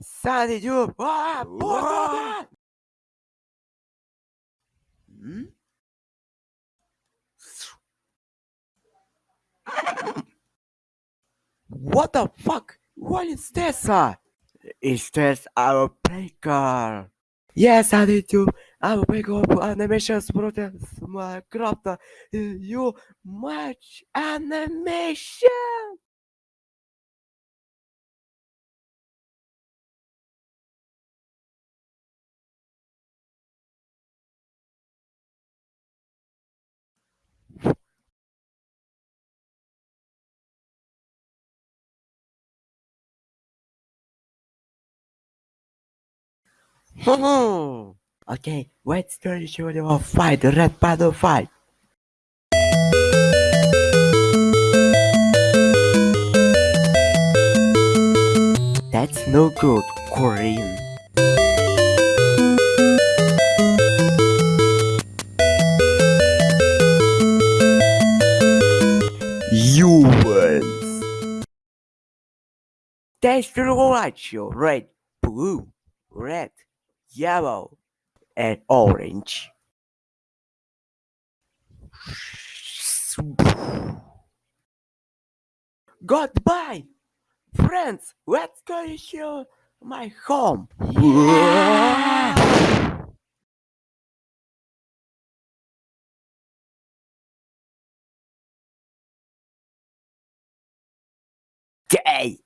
Sandy Duke. Ah, What? Hmm? What the fuck? What is this? Uh? Is this our breaker? Yes, I did too. I'm a big up animations protest my craft. You much animation. Okay, let's turn to show them fight, the red battle fight. That's no good, Korean. You win. That's the right you red, blue, red, yellow, and orange. Goodbye, friends. Let's go to my home. Day